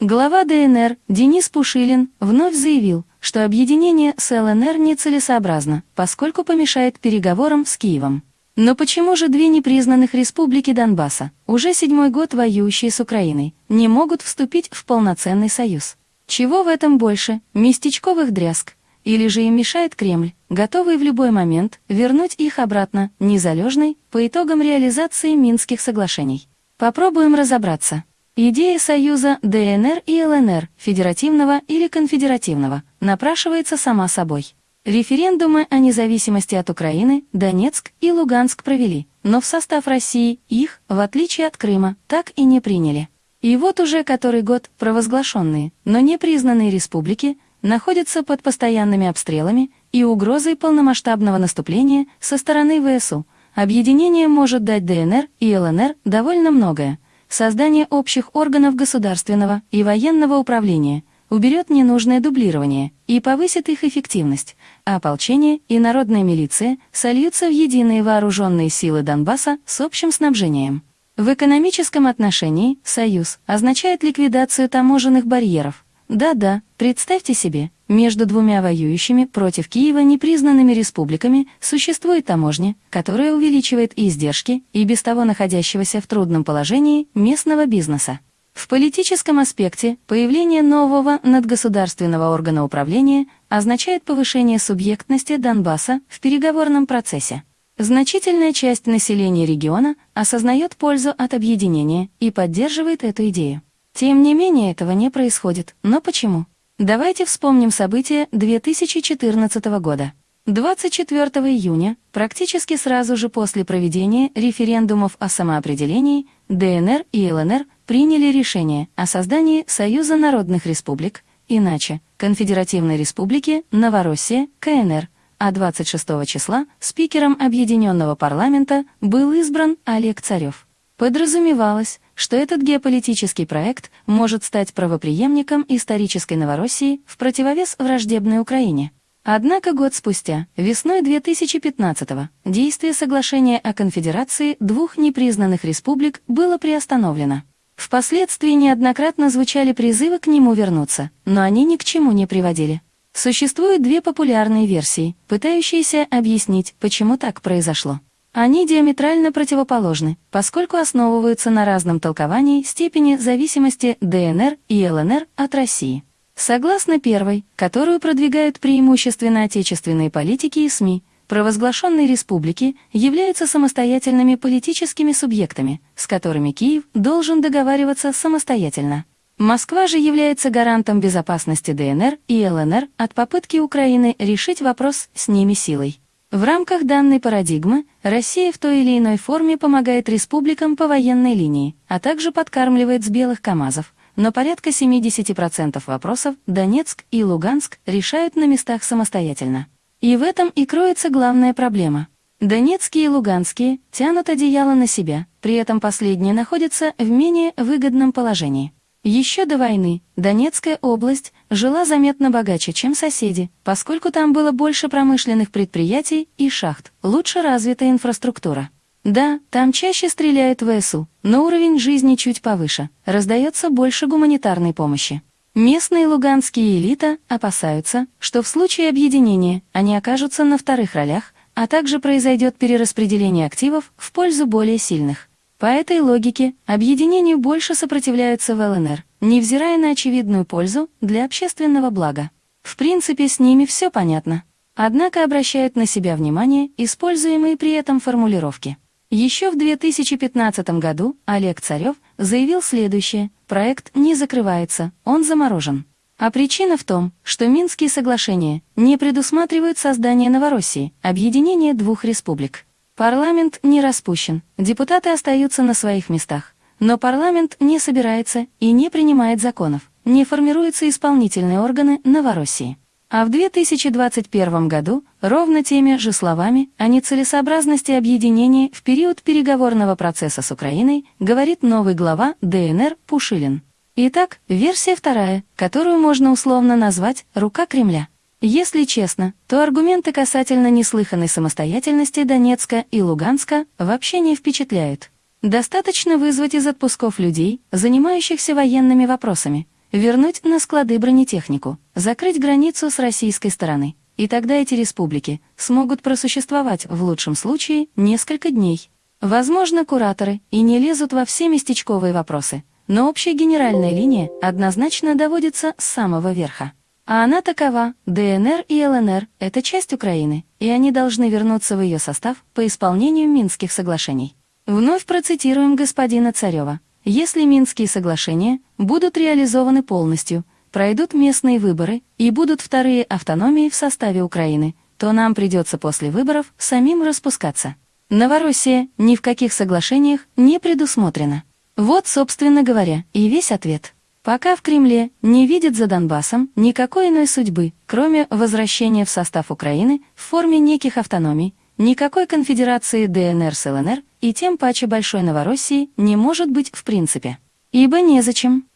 Глава ДНР Денис Пушилин вновь заявил, что объединение с ЛНР нецелесообразно, поскольку помешает переговорам с Киевом. Но почему же две непризнанных республики Донбасса, уже седьмой год воюющие с Украиной, не могут вступить в полноценный союз? Чего в этом больше, местечковых дрязг? Или же им мешает Кремль, готовый в любой момент вернуть их обратно, незалежной, по итогам реализации Минских соглашений? Попробуем разобраться. Идея союза ДНР и ЛНР, федеративного или конфедеративного, напрашивается сама собой. Референдумы о независимости от Украины Донецк и Луганск провели, но в состав России их, в отличие от Крыма, так и не приняли. И вот уже который год провозглашенные, но не признанные республики находятся под постоянными обстрелами и угрозой полномасштабного наступления со стороны ВСУ. Объединение может дать ДНР и ЛНР довольно многое. Создание общих органов государственного и военного управления, уберет ненужное дублирование и повысит их эффективность, а ополчение и народная милиция сольются в единые вооруженные силы Донбасса с общим снабжением. В экономическом отношении «союз» означает ликвидацию таможенных барьеров. Да-да, представьте себе, между двумя воюющими против Киева непризнанными республиками существует таможня, которая увеличивает издержки и без того находящегося в трудном положении местного бизнеса. В политическом аспекте появление нового надгосударственного органа управления означает повышение субъектности Донбасса в переговорном процессе. Значительная часть населения региона осознает пользу от объединения и поддерживает эту идею. Тем не менее этого не происходит. Но почему? Давайте вспомним события 2014 года. 24 июня, практически сразу же после проведения референдумов о самоопределении, ДНР и ЛНР приняли решение о создании Союза народных республик, иначе Конфедеративной республики Новороссия, КНР, а 26 числа спикером Объединенного парламента был избран Олег Царев. Подразумевалось, что этот геополитический проект может стать правопреемником исторической Новороссии в противовес враждебной Украине. Однако год спустя, весной 2015-го, действие соглашения о конфедерации двух непризнанных республик было приостановлено. Впоследствии неоднократно звучали призывы к нему вернуться, но они ни к чему не приводили. Существуют две популярные версии, пытающиеся объяснить, почему так произошло. Они диаметрально противоположны, поскольку основываются на разном толковании степени зависимости ДНР и ЛНР от России. Согласно первой, которую продвигают преимущественно отечественные политики и СМИ, провозглашенные республики являются самостоятельными политическими субъектами, с которыми Киев должен договариваться самостоятельно. Москва же является гарантом безопасности ДНР и ЛНР от попытки Украины решить вопрос с ними силой. В рамках данной парадигмы Россия в той или иной форме помогает республикам по военной линии, а также подкармливает с белых КАМАЗов, но порядка 70% вопросов Донецк и Луганск решают на местах самостоятельно. И в этом и кроется главная проблема. Донецкие и Луганские тянут одеяло на себя, при этом последние находятся в менее выгодном положении. Еще до войны Донецкая область жила заметно богаче, чем соседи, поскольку там было больше промышленных предприятий и шахт, лучше развитая инфраструктура. Да, там чаще стреляют в ВСУ, но уровень жизни чуть повыше, раздается больше гуманитарной помощи. Местные луганские элита опасаются, что в случае объединения они окажутся на вторых ролях, а также произойдет перераспределение активов в пользу более сильных. По этой логике объединению больше сопротивляются в ЛНР, невзирая на очевидную пользу для общественного блага. В принципе, с ними все понятно. Однако обращают на себя внимание используемые при этом формулировки. Еще в 2015 году Олег Царев заявил следующее «Проект не закрывается, он заморожен». А причина в том, что Минские соглашения не предусматривают создание Новороссии, объединение двух республик. Парламент не распущен, депутаты остаются на своих местах, но парламент не собирается и не принимает законов, не формируются исполнительные органы Новороссии. А в 2021 году ровно теми же словами о нецелесообразности объединения в период переговорного процесса с Украиной говорит новый глава ДНР Пушилин. Итак, версия вторая, которую можно условно назвать «рука Кремля». Если честно, то аргументы касательно неслыханной самостоятельности Донецка и Луганска вообще не впечатляют. Достаточно вызвать из отпусков людей, занимающихся военными вопросами – вернуть на склады бронетехнику, закрыть границу с российской стороны. И тогда эти республики смогут просуществовать в лучшем случае несколько дней. Возможно, кураторы и не лезут во все местечковые вопросы, но общая генеральная линия однозначно доводится с самого верха. А она такова, ДНР и ЛНР – это часть Украины, и они должны вернуться в ее состав по исполнению Минских соглашений. Вновь процитируем господина Царева. Если Минские соглашения будут реализованы полностью, пройдут местные выборы и будут вторые автономии в составе Украины, то нам придется после выборов самим распускаться. Новороссия ни в каких соглашениях не предусмотрена. Вот, собственно говоря, и весь ответ. Пока в Кремле не видят за Донбассом никакой иной судьбы, кроме возвращения в состав Украины в форме неких автономий, никакой конфедерации ДНР с ЛНР и тем паче Большой Новороссии не может быть в принципе. Ибо незачем.